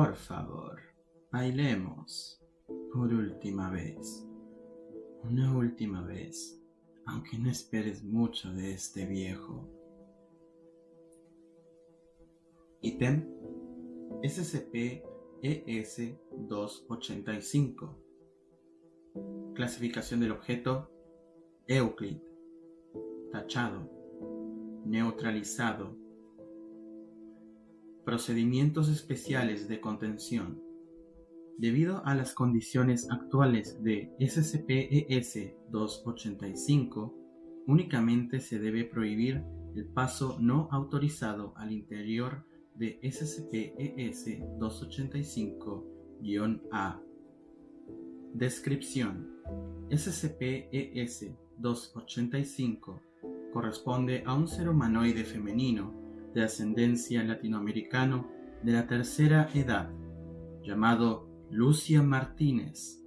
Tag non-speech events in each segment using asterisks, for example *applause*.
Por favor, bailemos. Por última vez. Una última vez, aunque no esperes mucho de este viejo. Ítem SCP-ES-285 Clasificación del objeto Euclid Tachado Neutralizado Procedimientos especiales de contención Debido a las condiciones actuales de SCP-ES-285, únicamente se debe prohibir el paso no autorizado al interior de SCP-ES-285-A. Descripción: SCP-ES-285 corresponde a un ser humanoide femenino de ascendencia latinoamericano de la tercera edad, llamado Lucia Martínez.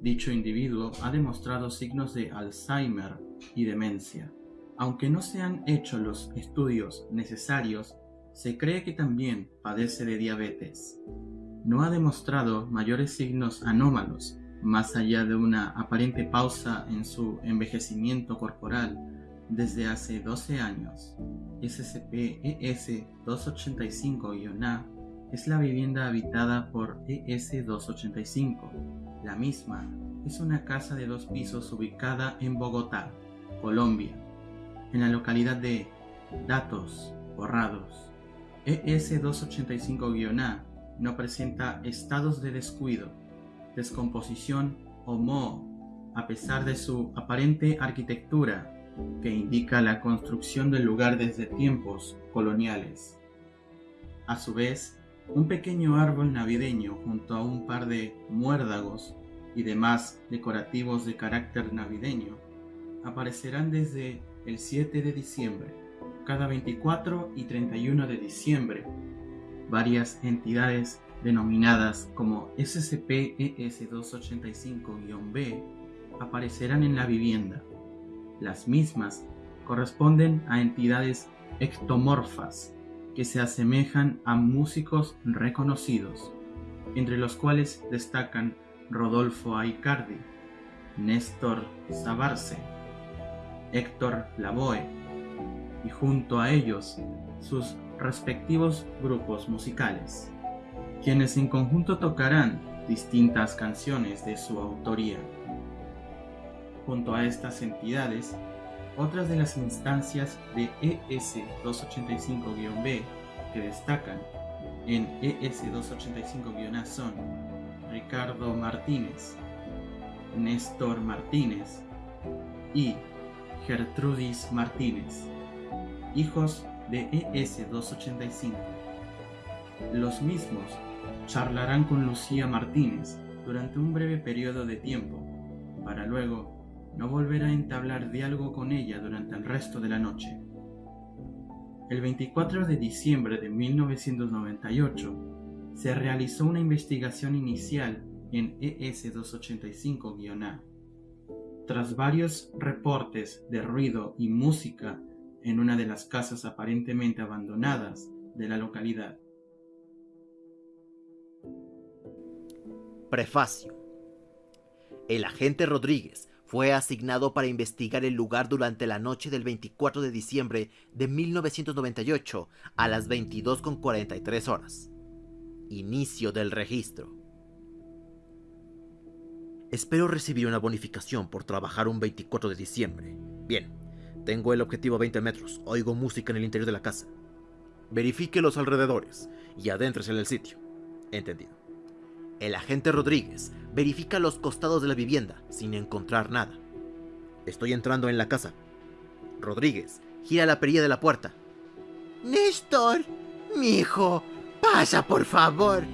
Dicho individuo ha demostrado signos de Alzheimer y demencia. Aunque no se han hecho los estudios necesarios, se cree que también padece de diabetes. No ha demostrado mayores signos anómalos, más allá de una aparente pausa en su envejecimiento corporal desde hace 12 años. SCP-ES-285-A es la vivienda habitada por ES-285. La misma es una casa de dos pisos ubicada en Bogotá, Colombia, en la localidad de Datos Borrados. ES-285-A no presenta estados de descuido, descomposición o moho, a pesar de su aparente arquitectura que indica la construcción del lugar desde tiempos coloniales. A su vez, un pequeño árbol navideño junto a un par de muérdagos y demás decorativos de carácter navideño aparecerán desde el 7 de diciembre, cada 24 y 31 de diciembre. Varias entidades denominadas como SCP-ES285-B aparecerán en la vivienda. Las mismas corresponden a entidades ectomorfas que se asemejan a músicos reconocidos, entre los cuales destacan Rodolfo Aicardi, Néstor Sabarce, Héctor Lavoe y junto a ellos sus respectivos grupos musicales, quienes en conjunto tocarán distintas canciones de su autoría. Junto a estas entidades otras de las instancias de ES-285-B que destacan en ES-285-A son Ricardo Martínez, Néstor Martínez y Gertrudis Martínez, hijos de ES-285. Los mismos charlarán con Lucía Martínez durante un breve periodo de tiempo, para luego no volverá a entablar diálogo con ella durante el resto de la noche. El 24 de diciembre de 1998 se realizó una investigación inicial en ES-285-A. Tras varios reportes de ruido y música en una de las casas aparentemente abandonadas de la localidad. Prefacio. El agente Rodríguez fue asignado para investigar el lugar durante la noche del 24 de diciembre de 1998 a las 22.43 horas. Inicio del registro. Espero recibir una bonificación por trabajar un 24 de diciembre. Bien, tengo el objetivo a 20 metros, oigo música en el interior de la casa. Verifique los alrededores y adéntrese en el sitio. Entendido. El agente Rodríguez verifica los costados de la vivienda sin encontrar nada. Estoy entrando en la casa. Rodríguez gira la perilla de la puerta. Néstor, mi hijo, pasa por favor.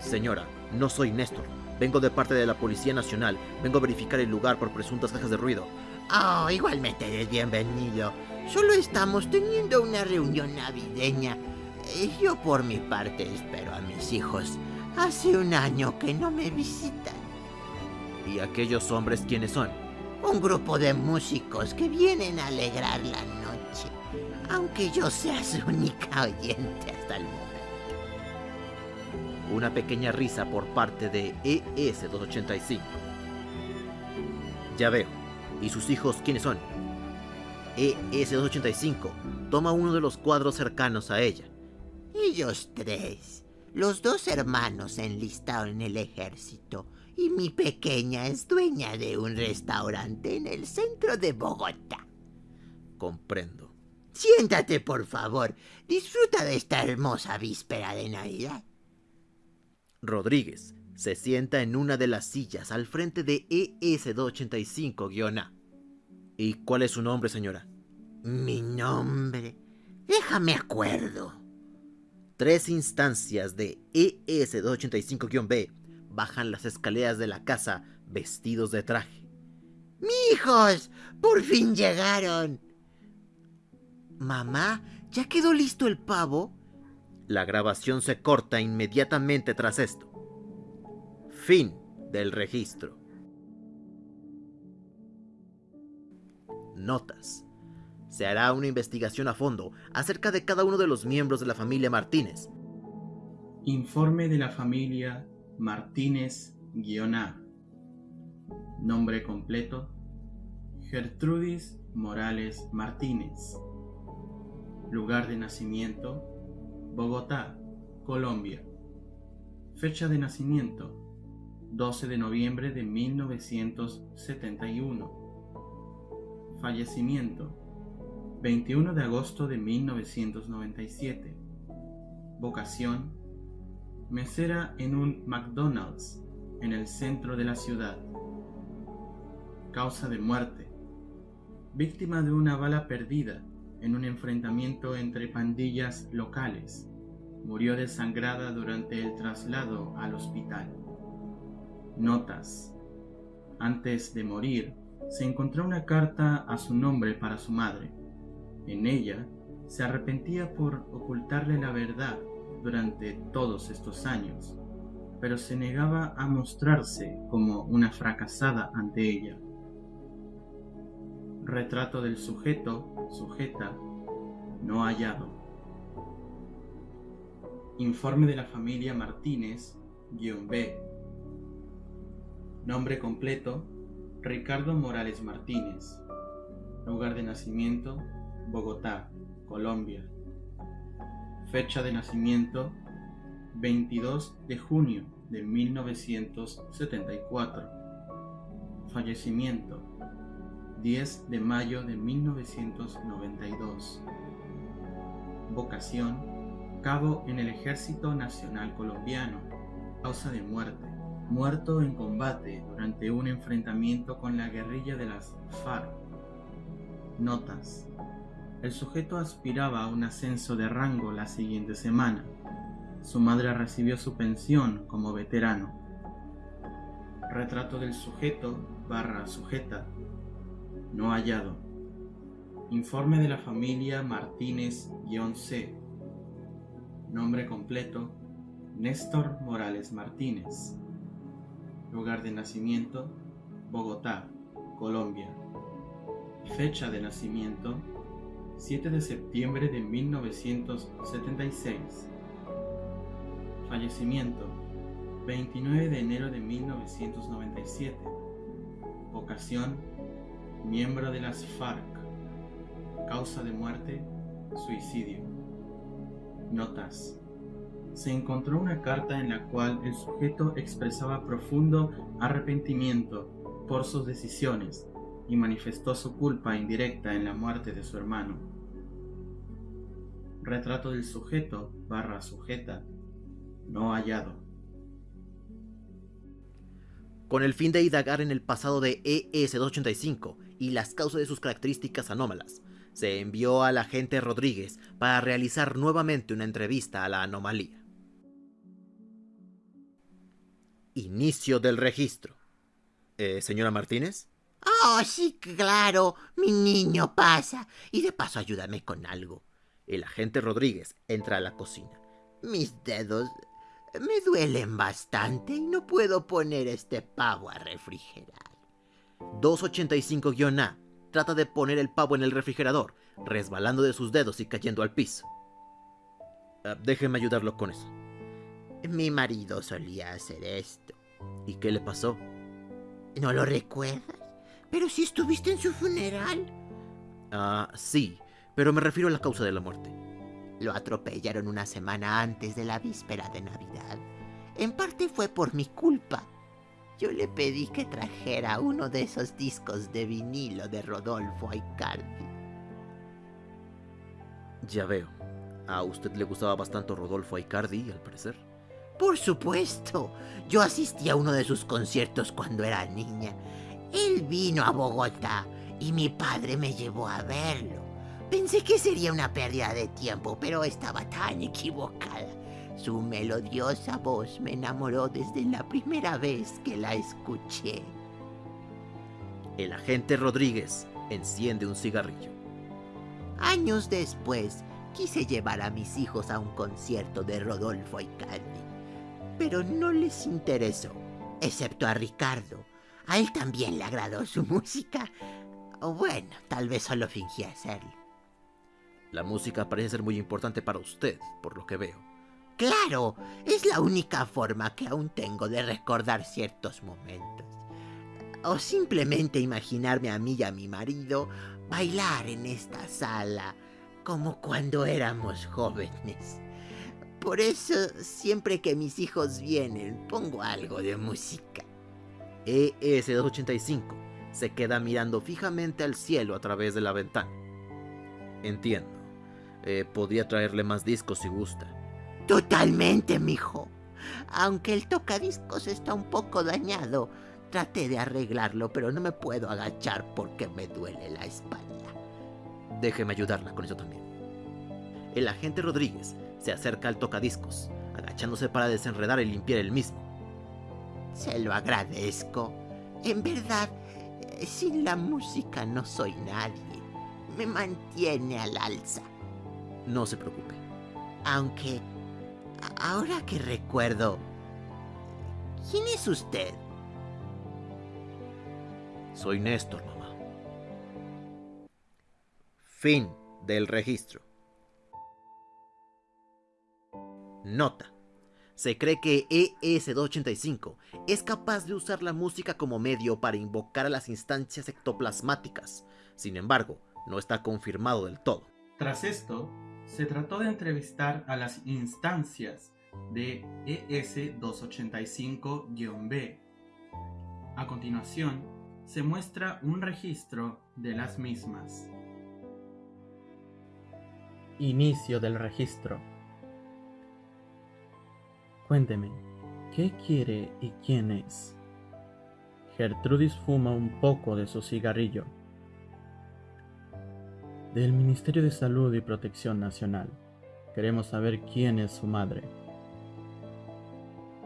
Señora, no soy Néstor. Vengo de parte de la Policía Nacional. Vengo a verificar el lugar por presuntas cajas de ruido. Oh, igualmente eres bienvenido. Solo estamos teniendo una reunión navideña. Eh, yo por mi parte espero a mis hijos. Hace un año que no me visitan. ¿Y aquellos hombres quiénes son? Un grupo de músicos que vienen a alegrar la noche, aunque yo sea su única oyente hasta el momento. Una pequeña risa por parte de ES-285. Ya veo. ¿Y sus hijos quiénes son? ES-285 toma uno de los cuadros cercanos a ella. Ellos tres. Los dos hermanos enlistados en el ejército y mi pequeña es dueña de un restaurante en el centro de Bogotá. Comprendo. Siéntate, por favor. Disfruta de esta hermosa víspera de Navidad. Rodríguez se sienta en una de las sillas al frente de ES-285-A. ¿Y cuál es su nombre, señora? Mi nombre. Déjame acuerdo. Tres instancias de ES-285-B bajan las escaleras de la casa vestidos de traje. ¡Mijos! ¡Por fin llegaron! Mamá, ¿ya quedó listo el pavo? La grabación se corta inmediatamente tras esto. Fin del registro. Notas. Se hará una investigación a fondo acerca de cada uno de los miembros de la familia Martínez. Informe de la familia Martínez-A. Nombre completo. Gertrudis Morales Martínez. Lugar de nacimiento. Bogotá, Colombia. Fecha de nacimiento. 12 de noviembre de 1971. Fallecimiento 21 de agosto de 1997. Vocación mesera en un McDonald's en el centro de la ciudad. Causa de muerte víctima de una bala perdida en un enfrentamiento entre pandillas locales. Murió desangrada durante el traslado al hospital. Notas. Antes de morir, se encontró una carta a su nombre para su madre. En ella se arrepentía por ocultarle la verdad durante todos estos años, pero se negaba a mostrarse como una fracasada ante ella. Retrato del sujeto, sujeta, no hallado. Informe de la familia Martínez, B. Nombre completo, Ricardo Morales Martínez. Lugar de nacimiento, Bogotá, Colombia. Fecha de nacimiento, 22 de junio de 1974. Fallecimiento, 10 de mayo de 1992. Vocación, cabo en el Ejército Nacional Colombiano. Causa de muerte muerto en combate durante un enfrentamiento con la guerrilla de las FARC. Notas. El sujeto aspiraba a un ascenso de rango la siguiente semana. Su madre recibió su pensión como veterano. Retrato del sujeto barra sujeta. No hallado. Informe de la familia Martínez-C. Nombre completo. Néstor Morales Martínez. Lugar de nacimiento, Bogotá, Colombia. Fecha de nacimiento, 7 de septiembre de 1976. Fallecimiento, 29 de enero de 1997. Vocación, miembro de las FARC. Causa de muerte, suicidio. Notas se encontró una carta en la cual el sujeto expresaba profundo arrepentimiento por sus decisiones y manifestó su culpa indirecta en la muerte de su hermano. Retrato del sujeto barra sujeta no hallado. Con el fin de indagar en el pasado de ES-285 y las causas de sus características anómalas, se envió al agente Rodríguez para realizar nuevamente una entrevista a la anomalía. Inicio del registro. Eh, señora Martínez. Oh, sí, claro. Mi niño pasa. Y de paso ayúdame con algo. El agente Rodríguez entra a la cocina. Mis dedos me duelen bastante y no puedo poner este pavo a refrigerar. 285-A trata de poner el pavo en el refrigerador, resbalando de sus dedos y cayendo al piso. Ah, déjeme ayudarlo con eso. Mi marido solía hacer esto. ¿Y qué le pasó? ¿No lo recuerdas? Pero si estuviste en su funeral. Ah, sí, pero me refiero a la causa de la muerte. Lo atropellaron una semana antes de la víspera de Navidad. En parte fue por mi culpa. Yo le pedí que trajera uno de esos discos de vinilo de Rodolfo Aicardi. Ya veo. A usted le gustaba bastante Rodolfo Aicardi, al parecer. Por supuesto. Yo asistí a uno de sus conciertos cuando era niña. Él vino a Bogotá y mi padre me llevó a verlo. Pensé que sería una pérdida de tiempo, pero estaba tan equivocada. Su melodiosa voz me enamoró desde la primera vez que la escuché. El agente Rodríguez enciende un cigarrillo. Años después, quise llevar a mis hijos a un concierto de Rodolfo Aicardi, pero no les interesó, excepto a Ricardo. A él también le agradó su *laughs* música. O bueno, tal vez solo fingía hacerlo. La música parece ser muy importante para usted, por lo que veo. Claro, es la única forma que aún tengo de recordar ciertos momentos. O simplemente imaginarme a mí y a mi marido bailar en esta sala como cuando éramos jóvenes. Por eso, siempre que mis hijos vienen, pongo algo de música. ES-285 se queda mirando fijamente al cielo a través de la ventana. Entiendo. Eh, podría traerle más discos si gusta. Totalmente, mijo. Aunque el tocadiscos está un poco dañado, traté de arreglarlo, pero no me puedo agachar porque me duele la espalda. Déjeme ayudarla con eso también. El agente Rodríguez se acerca al tocadiscos, agachándose para desenredar y limpiar el mismo. Se lo agradezco. En verdad, sin la música no soy nadie. Me mantiene al alza. No se preocupe. Aunque, ahora que recuerdo, ¿quién es usted? Soy Néstor, mamá. Fin del registro. Nota. Se cree que ES-285 es capaz de usar la música como medio para invocar a las instancias ectoplasmáticas. Sin embargo, no está confirmado del todo. Tras esto, se trató de entrevistar a las instancias de ES-285-B. A continuación, se muestra un registro de las mismas. Inicio del registro. Cuénteme, ¿qué quiere y quién es? Gertrudis fuma un poco de su cigarrillo. Del Ministerio de Salud y Protección Nacional. Queremos saber quién es su madre.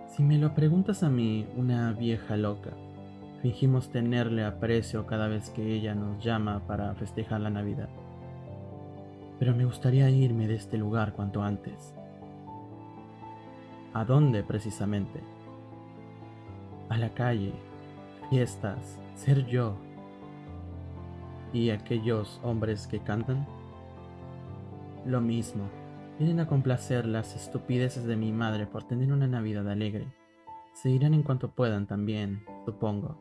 Si me lo preguntas a mí, una vieja loca, fingimos tenerle aprecio cada vez que ella nos llama para festejar la Navidad. Pero me gustaría irme de este lugar cuanto antes. ¿A dónde precisamente? A la calle, fiestas, ser yo. ¿Y aquellos hombres que cantan? Lo mismo, vienen a complacer las estupideces de mi madre por tener una Navidad alegre. Se irán en cuanto puedan también, supongo.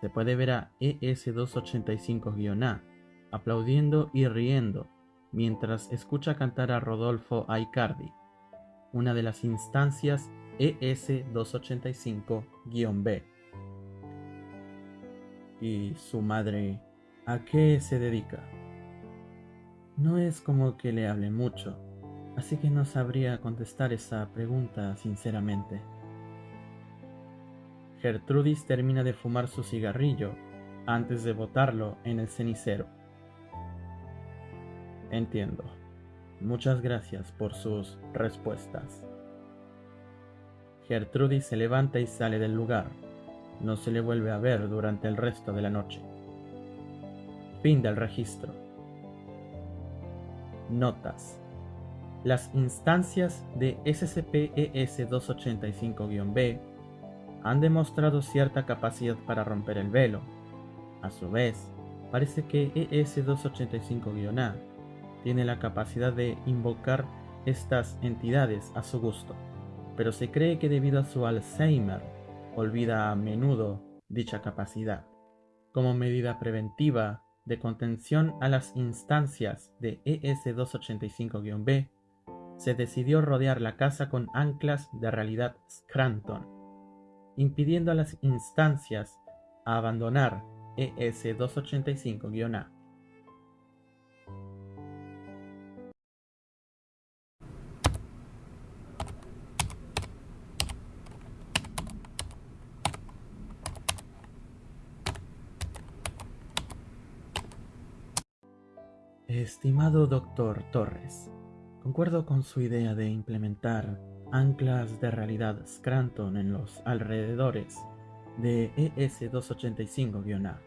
Se puede ver a ES285-A aplaudiendo y riendo mientras escucha cantar a Rodolfo Aicardi una de las instancias ES285-B. ¿Y su madre a qué se dedica? No es como que le hable mucho, así que no sabría contestar esa pregunta sinceramente. Gertrudis termina de fumar su cigarrillo antes de botarlo en el cenicero. Entiendo. Muchas gracias por sus respuestas. Gertrudis se levanta y sale del lugar. No se le vuelve a ver durante el resto de la noche. Fin del registro. Notas. Las instancias de SCP-ES285-B han demostrado cierta capacidad para romper el velo. A su vez, parece que ES285-A tiene la capacidad de invocar estas entidades a su gusto, pero se cree que debido a su Alzheimer olvida a menudo dicha capacidad. Como medida preventiva de contención a las instancias de ES-285-B, se decidió rodear la casa con anclas de realidad Scranton, impidiendo a las instancias a abandonar ES-285-A. Estimado doctor Torres, concuerdo con su idea de implementar anclas de realidad Scranton en los alrededores de ES-285-A.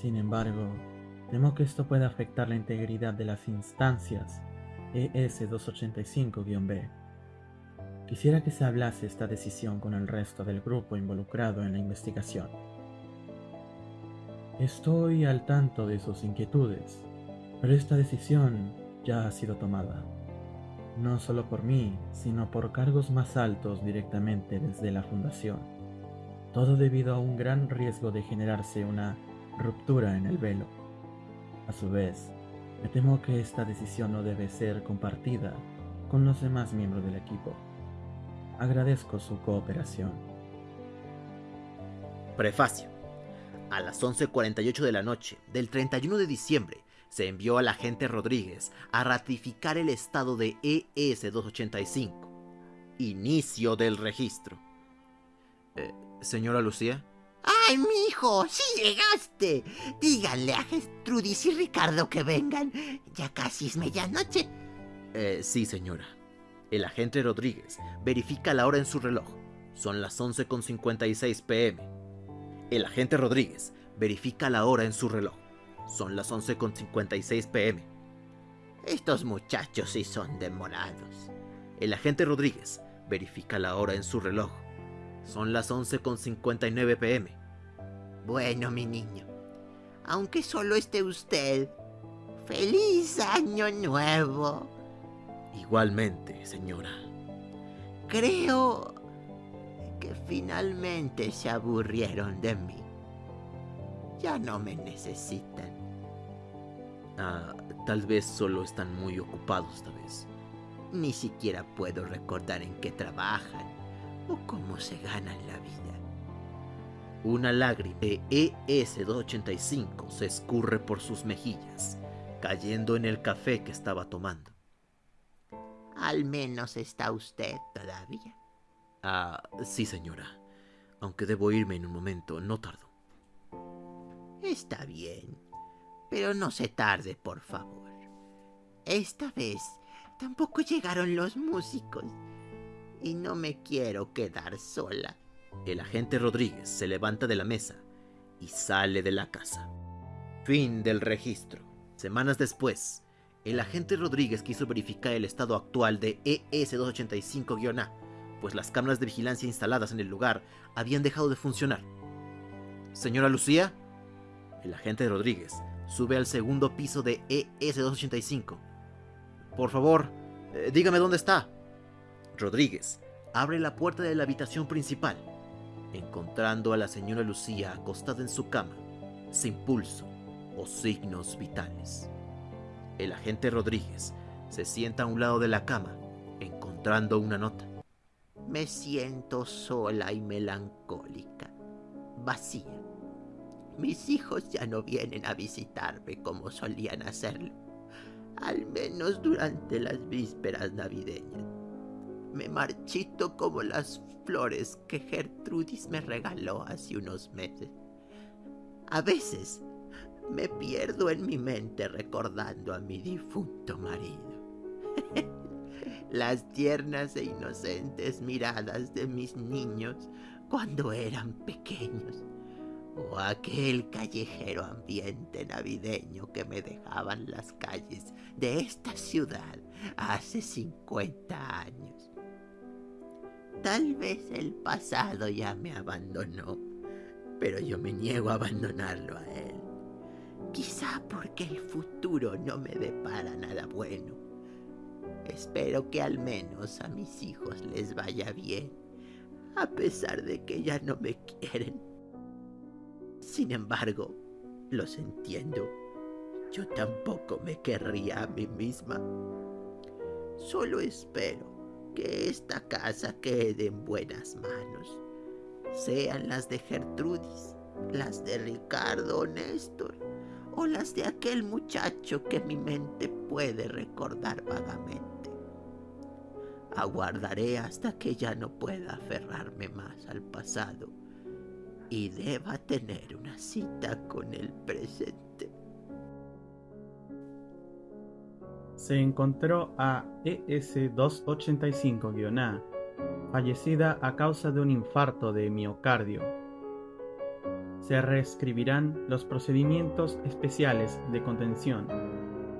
Sin embargo, temo que esto pueda afectar la integridad de las instancias ES-285-B. Quisiera que se hablase esta decisión con el resto del grupo involucrado en la investigación. Estoy al tanto de sus inquietudes pero esta decisión ya ha sido tomada, no solo por mí, sino por cargos más altos directamente desde la Fundación. Todo debido a un gran riesgo de generarse una ruptura en el velo. A su vez, me temo que esta decisión no debe ser compartida con los demás miembros del equipo. Agradezco su cooperación. Prefacio. A las 11.48 de la noche del 31 de diciembre se envió al agente Rodríguez a ratificar el estado de ES-285. Inicio del registro. Eh, señora Lucía. ¡Ay, mi hijo! ¡Sí llegaste! Díganle a Gestrudis y Ricardo que vengan. Ya casi es medianoche. Eh, sí, señora. El agente Rodríguez verifica la hora en su reloj. Son las 11.56 pm. El agente Rodríguez verifica la hora en su reloj. Son las 11.56 pm. Estos muchachos sí son demorados. El agente Rodríguez verifica la hora en su reloj. Son las 11.59 pm. Bueno, mi niño, aunque solo esté usted, feliz año nuevo. Igualmente, señora. Creo que finalmente se aburrieron de mí. Ya no me necesitan. Ah, tal vez solo están muy ocupados esta vez. Ni siquiera puedo recordar en qué trabajan o cómo se ganan la vida. Una lágrima de ES-285 se escurre por sus mejillas, cayendo en el café que estaba tomando. Al menos está usted todavía. Ah, sí, señora. Aunque debo irme en un momento, no tardo. Está bien, pero no se tarde, por favor. Esta vez tampoco llegaron los músicos y no me quiero quedar sola. El agente Rodríguez se levanta de la mesa y sale de la casa. Fin del registro. Semanas después, el agente Rodríguez quiso verificar el estado actual de ES-285-A, pues las cámaras de vigilancia instaladas en el lugar habían dejado de funcionar. Señora Lucía, el agente Rodríguez sube al segundo piso de ES-285. Por favor, eh, dígame dónde está. Rodríguez abre la puerta de la habitación principal, encontrando a la señora Lucía acostada en su cama, sin pulso o signos vitales. El agente Rodríguez se sienta a un lado de la cama, encontrando una nota. Me siento sola y melancólica, vacía mis hijos ya no vienen a visitarme como solían hacerlo, al menos durante las vísperas navideñas. Me marchito como las flores que Gertrudis me regaló hace unos meses. A veces me pierdo en mi mente recordando a mi difunto marido. *laughs* Las tiernas e inocentes miradas de mis niños cuando eran pequeños o aquel callejero ambiente navideño que me dejaban las calles de esta ciudad hace 50 años. Tal vez el pasado ya me abandonó, pero yo me niego a abandonarlo a él. Quizá porque el futuro no me depara nada bueno. Espero que al menos a mis hijos les vaya bien, a pesar de que ya no me quieren. Sin embargo, los entiendo. Yo tampoco me querría a mí misma. Solo espero que esta casa quede en buenas manos. Sean las de Gertrudis, las de Ricardo o Néstor, o las de aquel muchacho que mi mente puede recordar vagamente. Aguardaré hasta que ya no pueda aferrarme más al pasado y deba tener una cita con el presente. Se encontró a ES-285-A, fallecida a causa de un infarto de miocardio. Se reescribirán los procedimientos especiales de contención.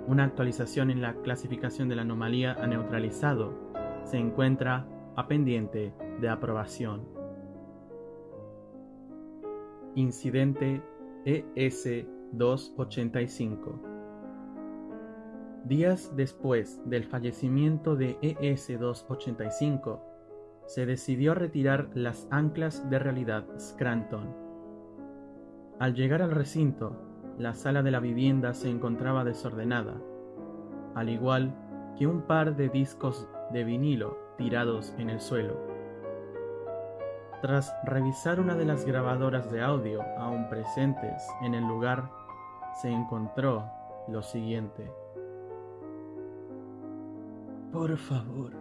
Una actualización en la clasificación de la anomalía a neutralizado se encuentra a pendiente de aprobación. Incidente ES-285 Días después del fallecimiento de ES-285, se decidió retirar las anclas de realidad Scranton. Al llegar al recinto, la sala de la vivienda se encontraba desordenada, al igual que un par de discos de vinilo tirados en el suelo. Tras revisar una de las grabadoras de audio aún presentes en el lugar, se encontró lo siguiente. Por favor,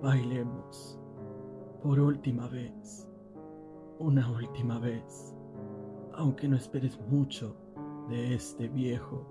bailemos. Por última vez. Una última vez. Aunque no esperes mucho de este viejo.